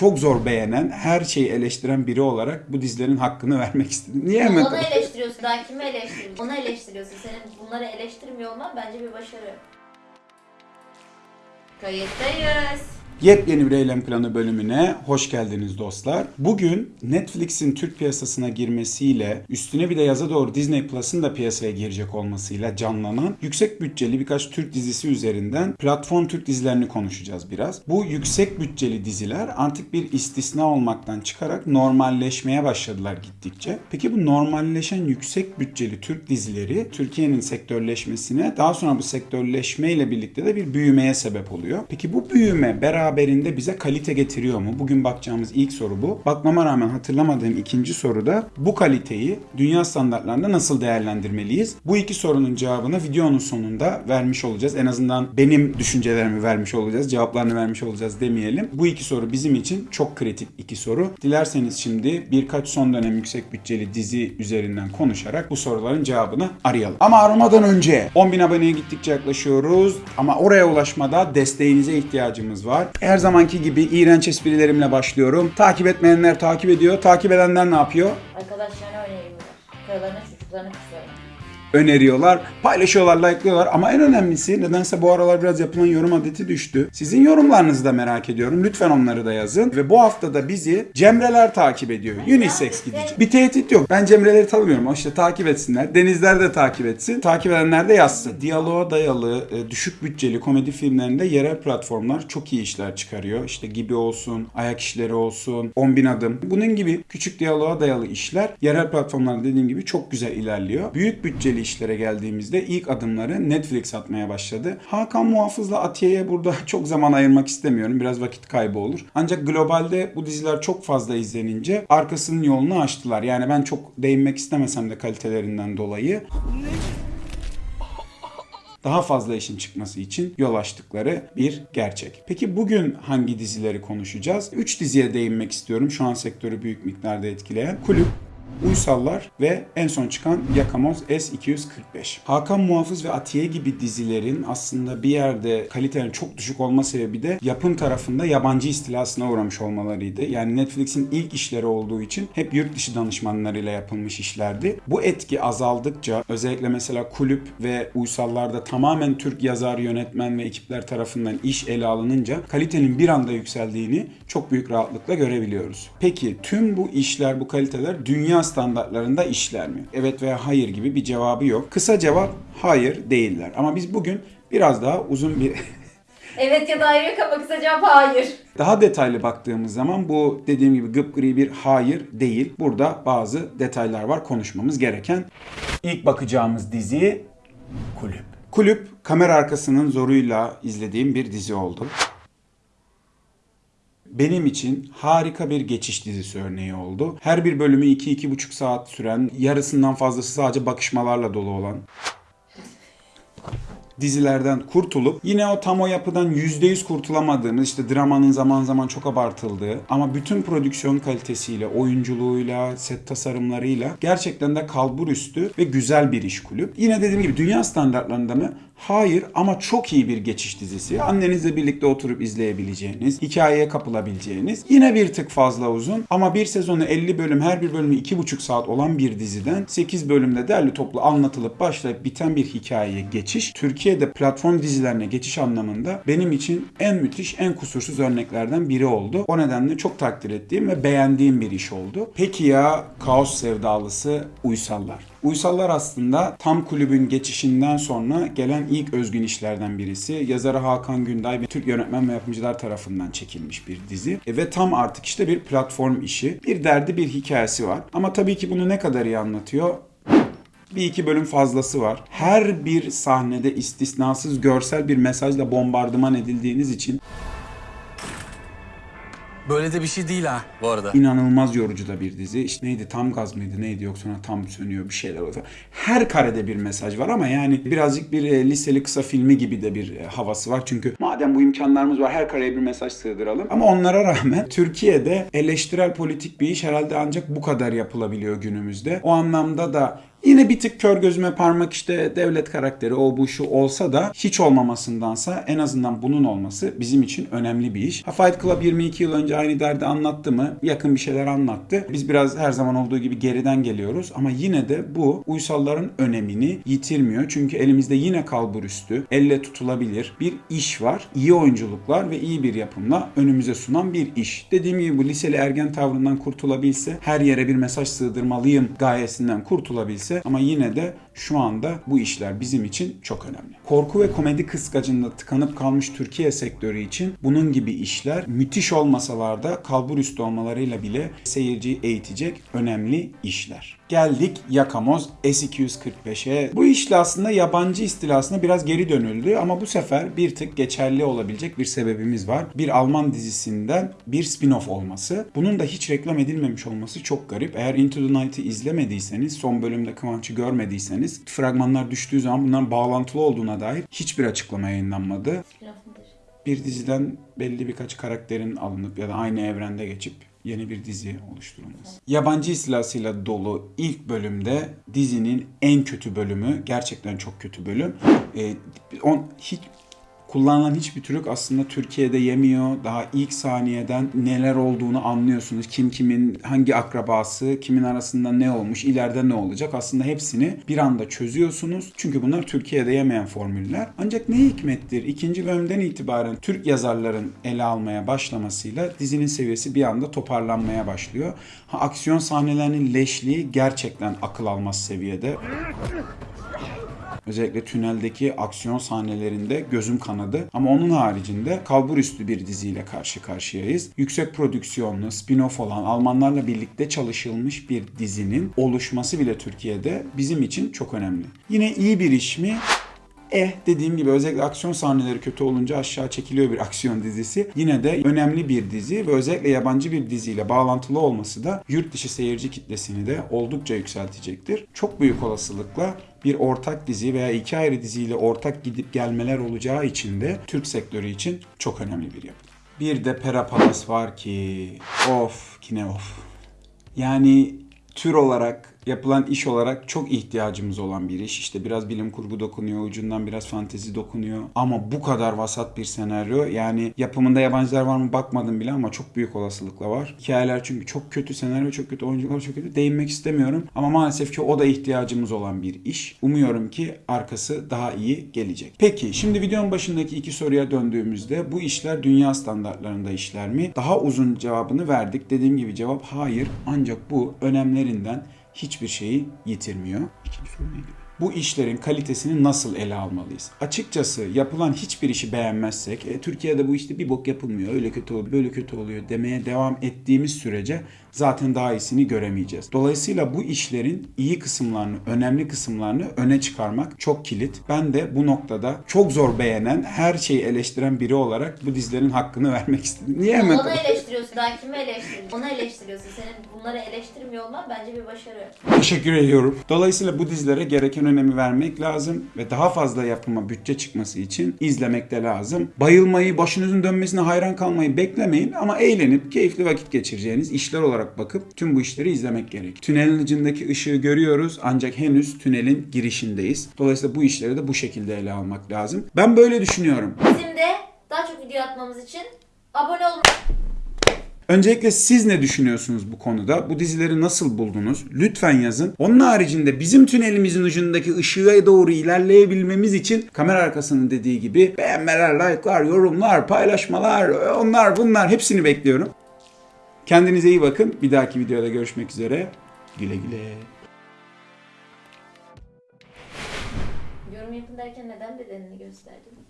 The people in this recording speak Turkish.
çok zor beğenen, her şeyi eleştiren biri olarak bu dizilerin hakkını vermek istedim. Niye hemen? Onu eleştiriyorsun. Daha kimi eleştiriyorsun? Onu eleştiriyorsun. Senin bunları eleştirmiyor olman bence bir başarı. Kayıttayız. Yepyeni bir eylem planı bölümüne hoş geldiniz dostlar. Bugün Netflix'in Türk piyasasına girmesiyle üstüne bir de yaza doğru Disney Plus'ın da piyasaya girecek olmasıyla canlanan yüksek bütçeli birkaç Türk dizisi üzerinden platform Türk dizilerini konuşacağız biraz. Bu yüksek bütçeli diziler artık bir istisna olmaktan çıkarak normalleşmeye başladılar gittikçe. Peki bu normalleşen yüksek bütçeli Türk dizileri Türkiye'nin sektörleşmesine daha sonra bu sektörleşmeyle birlikte de bir büyümeye sebep oluyor. Peki bu büyüme beraberinde bize kalite getiriyor mu? Bugün bakacağımız ilk soru bu. Bakmama rağmen hatırlamadığım ikinci soru da bu kaliteyi dünya standartlarında nasıl değerlendirmeliyiz? Bu iki sorunun cevabını videonun sonunda vermiş olacağız. En azından benim düşüncelerimi vermiş olacağız. Cevaplarını vermiş olacağız demeyelim. Bu iki soru bizim için çok kritik iki soru. Dilerseniz şimdi birkaç son dönem yüksek bütçeli dizi üzerinden konuşarak bu soruların cevabını arayalım. Ama aramadan önce 10.000 aboneye gittikçe yaklaşıyoruz. Ama oraya ulaşmada desteğinize ihtiyacımız var. Her zamanki gibi iğrenç esprilerimle başlıyorum. Takip etmeyenler takip ediyor. Takip edenler ne yapıyor? Arkadaşlarına öneriyorlar. Karılarına çocuklarına kızlarına. Öneriyorlar, paylaşıyorlar, like'lıyorlar ama en önemlisi nedense bu aralar biraz yapılan yorum adeti düştü. Sizin yorumlarınızı da merak ediyorum. Lütfen onları da yazın. Ve bu hafta da bizi Cemreler takip ediyor. Unisex gidici. Bir tehdit yok. Ben Cemreleri tanımıyorum. İşte takip etsinler. Denizler de takip etsin. Takip edenler de yazsın. Diyaloğa dayalı, e, düşük bütçeli komedi filmlerinde yerel platformlar çok iyi işler çıkarıyor. İşte Gibi olsun, Ayak işleri olsun, 10 bin adım. Bunun gibi küçük diyaloğa dayalı işler yerel platformlarda dediğim gibi çok güzel ilerliyor. Büyük bütçeli işlere geldiğimizde ilk adımları Netflix atmaya başladı. Hakan Muhafız'la Atiye'ye burada çok zaman ayırmak istemiyorum. Biraz vakit kaybı olur. Ancak globalde bu diziler çok fazla izlenince arkasının yolunu açtılar. Yani ben çok değinmek istemesem de kalitelerinden dolayı daha fazla işin çıkması için yol açtıkları bir gerçek. Peki bugün hangi dizileri konuşacağız? 3 diziye değinmek istiyorum. Şu an sektörü büyük miktarda etkileyen. Kulüp, Uysallar ve en son çıkan Yakamoz S245. Hakan Muhafız ve Atiye gibi dizilerin aslında bir yerde kalitenin çok düşük olma sebebi de yapım tarafında yabancı istilasına uğramış olmalarıydı. Yani Netflix'in ilk işleri olduğu için hep yurt dışı danışmanlarıyla yapılmış işlerdi. Bu etki azaldıkça özellikle mesela Kulüp ve Uysallar'da tamamen Türk yazar, yönetmen ve ekipler tarafından iş ele alınınca kalitenin bir anda yükseldiğini çok büyük rahatlıkla görebiliyoruz. Peki tüm bu işler, bu kaliteler dünya standartlarında işler mi? Evet veya hayır gibi bir cevabı yok. Kısa cevap hayır değiller. Ama biz bugün biraz daha uzun bir Evet ya da hayır yok ama kısa cevap hayır. Daha detaylı baktığımız zaman bu dediğim gibi gıpgri bir hayır değil. Burada bazı detaylar var konuşmamız gereken. İlk bakacağımız dizi Kulüp. Kulüp kamera arkasının zoruyla izlediğim bir dizi oldu. Benim için harika bir geçiş dizisi örneği oldu. Her bir bölümü 2-2,5 saat süren, yarısından fazlası sadece bakışmalarla dolu olan dizilerden kurtulup yine o tam o yapıdan %100 kurtulamadığımız işte dramanın zaman zaman çok abartıldığı ama bütün prodüksiyon kalitesiyle, oyunculuğuyla, set tasarımlarıyla gerçekten de kalbur üstü ve güzel bir iş kulüp. Yine dediğim gibi dünya standartlarında mı? Hayır ama çok iyi bir geçiş dizisi. Annenizle birlikte oturup izleyebileceğiniz, hikayeye kapılabileceğiniz. Yine bir tık fazla uzun ama bir sezonu 50 bölüm, her bir bölümü 2,5 saat olan bir diziden 8 bölümde derli toplu anlatılıp başlayıp biten bir hikayeye geçiş. Türkiye'de platform dizilerine geçiş anlamında benim için en müthiş, en kusursuz örneklerden biri oldu. O nedenle çok takdir ettiğim ve beğendiğim bir iş oldu. Peki ya kaos sevdalısı Uysallar? Uysallar aslında tam kulübün geçişinden sonra gelen ilk özgün işlerden birisi. Yazarı Hakan Günday ve Türk yönetmen ve yapımcılar tarafından çekilmiş bir dizi. E, ve tam artık işte bir platform işi. Bir derdi bir hikayesi var. Ama tabii ki bunu ne kadar iyi anlatıyor bir iki bölüm fazlası var. Her bir sahnede istisnasız görsel bir mesajla bombardıman edildiğiniz için Böyle de bir şey değil ha bu arada. inanılmaz yorucu da bir dizi. İşte neydi tam gaz mıydı neydi yoksa sonra tam sönüyor bir şeyler oluyor. Her karede bir mesaj var ama yani birazcık bir e, liseli kısa filmi gibi de bir e, havası var. Çünkü madem bu imkanlarımız var her kareye bir mesaj sığdıralım. Ama onlara rağmen Türkiye'de eleştirel politik bir iş herhalde ancak bu kadar yapılabiliyor günümüzde. O anlamda da Yine bir tık kör gözüme parmak işte devlet karakteri o bu şu olsa da hiç olmamasındansa en azından bunun olması bizim için önemli bir iş. Ha, Fight Club 22 yıl önce aynı derdi anlattı mı? Yakın bir şeyler anlattı. Biz biraz her zaman olduğu gibi geriden geliyoruz ama yine de bu uysalların önemini yitirmiyor. Çünkü elimizde yine kalbur üstü, elle tutulabilir bir iş var. İyi oyunculuklar ve iyi bir yapımla önümüze sunan bir iş. Dediğim gibi bu liseli ergen tavrından kurtulabilse, her yere bir mesaj sığdırmalıyım gayesinden kurtulabilse ama yine de şu anda bu işler bizim için çok önemli. Korku ve komedi kıskacında tıkanıp kalmış Türkiye sektörü için bunun gibi işler müthiş olmasalar da kalbur üstü olmalarıyla bile seyirciyi eğitecek önemli işler. Geldik Yakamoz S245'e. Bu işle aslında yabancı istilasına biraz geri dönüldü ama bu sefer bir tık geçerli olabilecek bir sebebimiz var. Bir Alman dizisinden bir spin-off olması. Bunun da hiç reklam edilmemiş olması çok garip. Eğer Into the Night'ı izlemediyseniz, son bölümde Kıvanç'ı görmediyseniz, fragmanlar düştüğü zaman bunların bağlantılı olduğuna dair hiçbir açıklama yayınlanmadı. Bir diziden belli birkaç karakterin alınıp ya da aynı evrende geçip yeni bir dizi oluşturulması. Yabancı istilasıyla dolu ilk bölümde dizinin en kötü bölümü, gerçekten çok kötü bölüm. Ee, on, hiç kullanılan hiçbir Türk aslında Türkiye'de yemiyor. Daha ilk saniyeden neler olduğunu anlıyorsunuz. Kim kimin, hangi akrabası, kimin arasında ne olmuş, ileride ne olacak. Aslında hepsini bir anda çözüyorsunuz. Çünkü bunlar Türkiye'de yemeyen formüller. Ancak ne hikmettir? İkinci bölümden itibaren Türk yazarların ele almaya başlamasıyla dizinin seviyesi bir anda toparlanmaya başlıyor. Ha, aksiyon sahnelerinin leşliği gerçekten akıl almaz seviyede. Özellikle tüneldeki aksiyon sahnelerinde gözüm kanadı. Ama onun haricinde kalbur üstü bir diziyle karşı karşıyayız. Yüksek prodüksiyonlu, spin-off olan Almanlarla birlikte çalışılmış bir dizinin oluşması bile Türkiye'de bizim için çok önemli. Yine iyi bir iş mi? Eh dediğim gibi özellikle aksiyon sahneleri kötü olunca aşağı çekiliyor bir aksiyon dizisi. Yine de önemli bir dizi ve özellikle yabancı bir diziyle bağlantılı olması da yurt dışı seyirci kitlesini de oldukça yükseltecektir. Çok büyük olasılıkla bir ortak dizi veya iki ayrı diziyle ortak gidip gelmeler olacağı için de Türk sektörü için çok önemli bir yapı. Bir de Pera Palace var ki of yine of. Yani tür olarak yapılan iş olarak çok ihtiyacımız olan bir iş. İşte biraz bilim kurgu dokunuyor, ucundan biraz fantezi dokunuyor. Ama bu kadar vasat bir senaryo. Yani yapımında yabancılar var mı bakmadım bile ama çok büyük olasılıkla var. Hikayeler çünkü çok kötü, senaryo çok kötü, oyuncular çok kötü. Değinmek istemiyorum. Ama maalesef ki o da ihtiyacımız olan bir iş. Umuyorum ki arkası daha iyi gelecek. Peki şimdi videonun başındaki iki soruya döndüğümüzde bu işler dünya standartlarında işler mi? Daha uzun cevabını verdik. Dediğim gibi cevap hayır. Ancak bu önemlerinden hiçbir şeyi yitirmiyor. İkinci soru neydi? Bu işlerin kalitesini nasıl ele almalıyız? Açıkçası yapılan hiçbir işi beğenmezsek, e, Türkiye'de bu işte bir bok yapılmıyor, öyle kötü oluyor, böyle kötü oluyor demeye devam ettiğimiz sürece zaten daha iyisini göremeyeceğiz. Dolayısıyla bu işlerin iyi kısımlarını, önemli kısımlarını öne çıkarmak çok kilit. Ben de bu noktada çok zor beğenen, her şeyi eleştiren biri olarak bu dizilerin hakkını vermek istedim. Niye hemen Onu eleştiriyorsun. Daha kimi eleştiriyorsun? Onu eleştiriyorsun. Senin bunları eleştirmiyor olman bence bir başarı. Teşekkür ediyorum. Dolayısıyla bu dizilere gereken önemi vermek lazım ve daha fazla yapıma bütçe çıkması için izlemek de lazım. Bayılmayı, başınızın dönmesine hayran kalmayı beklemeyin ama eğlenip keyifli vakit geçireceğiniz işler olarak bakıp tüm bu işleri izlemek gerek. Tünelin ucundaki ışığı görüyoruz ancak henüz tünelin girişindeyiz. Dolayısıyla bu işleri de bu şekilde ele almak lazım. Ben böyle düşünüyorum. Bizim de daha çok video atmamız için abone olun. Öncelikle siz ne düşünüyorsunuz bu konuda? Bu dizileri nasıl buldunuz? Lütfen yazın. Onun haricinde bizim tünelimizin ucundaki ışığa doğru ilerleyebilmemiz için kamera arkasının dediği gibi beğenmeler, like'lar, yorumlar, paylaşmalar, onlar bunlar hepsini bekliyorum. Kendinize iyi bakın. Bir dahaki videoda görüşmek üzere. Güle güle. Yorum yapın derken neden bedenini gösterdin?